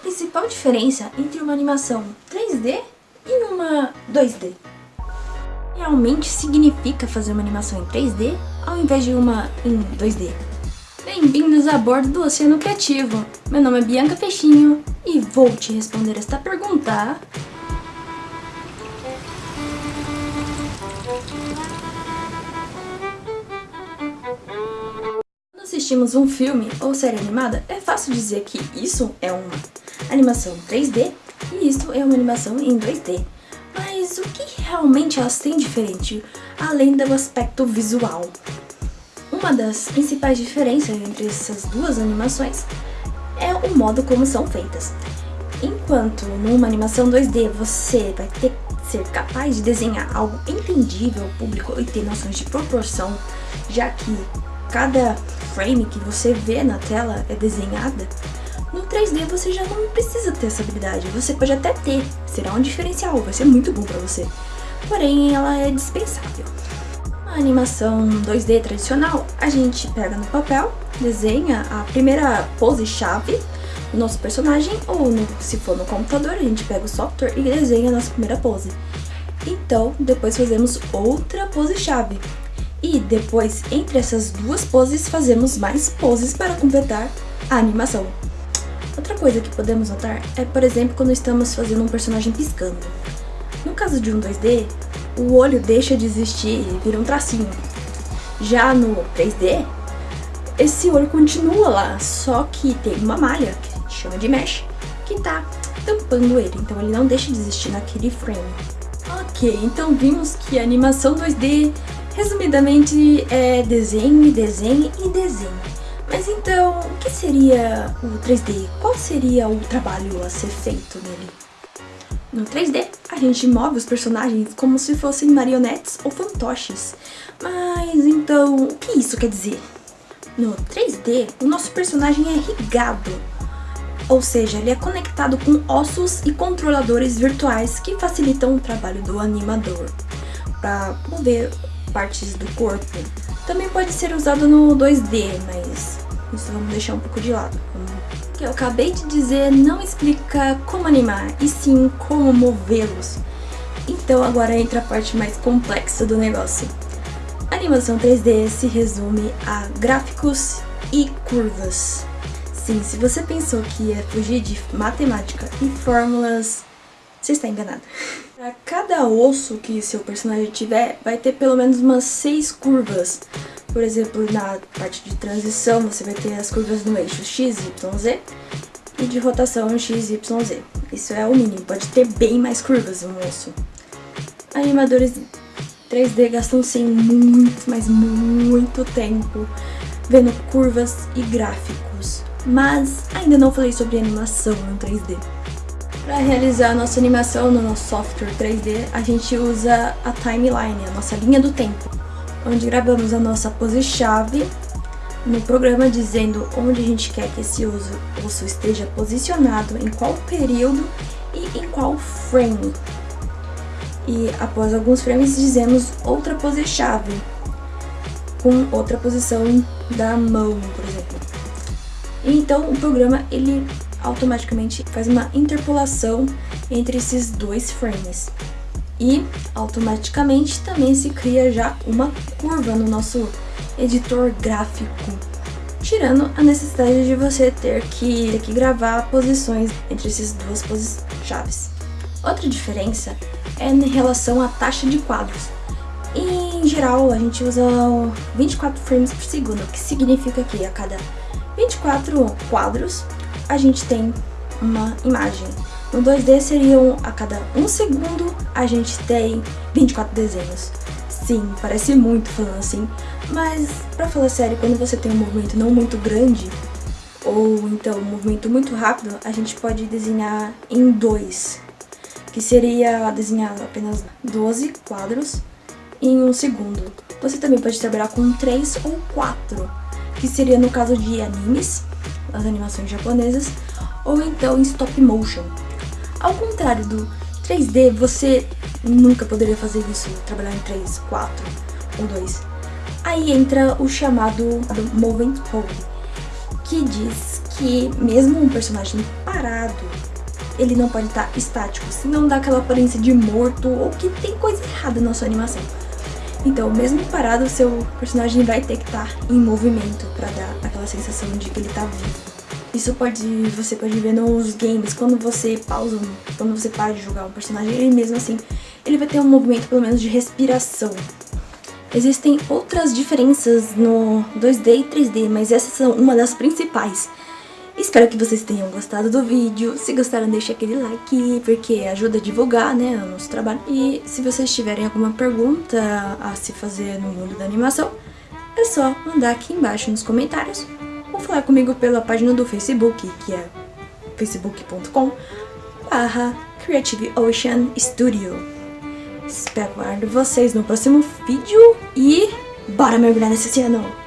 principal diferença entre uma animação 3D e uma 2D? Realmente significa fazer uma animação em 3D ao invés de uma em 2D? Bem-vindos a bordo do Oceano Criativo. Meu nome é Bianca Peixinho e vou te responder esta pergunta Quando assistimos um filme ou série animada, é fácil dizer que isso é uma animação 3D e isso é uma animação em 2D. Mas o que realmente elas têm diferente, além do aspecto visual? Uma das principais diferenças entre essas duas animações é o modo como são feitas. Enquanto numa animação 2D você vai ter que ser capaz de desenhar algo entendível ao público e ter noções de proporção, já que cada frame que você vê na tela é desenhada, 3D você já não precisa ter essa habilidade, você pode até ter, será um diferencial, vai ser muito bom pra você. Porém, ela é dispensável. A animação 2D tradicional, a gente pega no papel, desenha a primeira pose-chave do nosso personagem, ou no, se for no computador, a gente pega o software e desenha a nossa primeira pose. Então, depois fazemos outra pose-chave. E depois, entre essas duas poses, fazemos mais poses para completar a animação. Outra coisa que podemos notar é, por exemplo, quando estamos fazendo um personagem piscando. No caso de um 2D, o olho deixa de existir e vira um tracinho. Já no 3D, esse olho continua lá, só que tem uma malha, que a gente chama de mesh, que tá tampando ele, então ele não deixa de existir naquele frame. Ok, então vimos que a animação 2D, resumidamente, é desenho, desenho e desenho. Mas então, o que seria o 3D? Qual seria o trabalho a ser feito nele? No 3D, a gente move os personagens como se fossem marionetes ou fantoches. Mas então, o que isso quer dizer? No 3D, o nosso personagem é irrigado, ou seja, ele é conectado com ossos e controladores virtuais que facilitam o trabalho do animador para mover partes do corpo. Também pode ser usado no 2D, mas isso vamos deixar um pouco de lado que eu acabei de dizer não explica como animar, e sim como movê-los. Então agora entra a parte mais complexa do negócio. A animação 3D se resume a gráficos e curvas. Sim, se você pensou que ia fugir de matemática e fórmulas, você está enganado. Para cada osso que seu personagem tiver, vai ter pelo menos umas seis curvas. Por exemplo, na parte de transição, você vai ter as curvas no eixo X, Y, Z e de rotação X, Y, Z. Isso é o mínimo, pode ter bem mais curvas no osso. Animadores 3D gastam sim muito, mas muito tempo vendo curvas e gráficos. Mas ainda não falei sobre animação no 3D. Para realizar a nossa animação no nosso software 3D, a gente usa a timeline, a nossa linha do tempo onde gravamos a nossa pose-chave no programa dizendo onde a gente quer que esse osso, osso esteja posicionado, em qual período e em qual frame. E após alguns frames dizemos outra pose-chave, com outra posição da mão, por exemplo. Então o programa ele automaticamente faz uma interpolação entre esses dois frames e automaticamente também se cria já uma curva no nosso editor gráfico, tirando a necessidade de você ter que, ter que gravar posições entre essas duas chaves. Outra diferença é em relação à taxa de quadros. Em geral, a gente usa 24 frames por segundo, que significa que a cada 24 quadros a gente tem uma imagem. No 2D seriam a cada um segundo a gente tem 24 desenhos. Sim, parece muito falando assim, mas pra falar sério, quando você tem um movimento não muito grande, ou então um movimento muito rápido, a gente pode desenhar em dois, que seria desenhar apenas 12 quadros em um segundo. Você também pode trabalhar com 3 ou 4, que seria no caso de animes, as animações japonesas, ou então em stop motion. Ao contrário do 3D, você nunca poderia fazer isso, trabalhar em 3, 4 ou 2. Aí entra o chamado Movement Code, que diz que mesmo um personagem parado, ele não pode estar estático, senão dá aquela aparência de morto ou que tem coisa errada na sua animação. Então, mesmo parado, o seu personagem vai ter que estar em movimento para dar aquela sensação de que ele está vivo. Isso pode, você pode ver nos games, quando você pausa, quando você para de jogar um personagem, ele mesmo assim, ele vai ter um movimento pelo menos de respiração. Existem outras diferenças no 2D e 3D, mas essas são uma das principais. Espero que vocês tenham gostado do vídeo. Se gostaram, deixe aquele like, porque ajuda a divulgar né, o nosso trabalho. E se vocês tiverem alguma pergunta a se fazer no mundo da animação, é só mandar aqui embaixo nos comentários ou falar comigo pela página do Facebook, que é facebook.com barra Creative Ocean Studio. Espero vocês no próximo vídeo e bora mergulhar nesse oceano!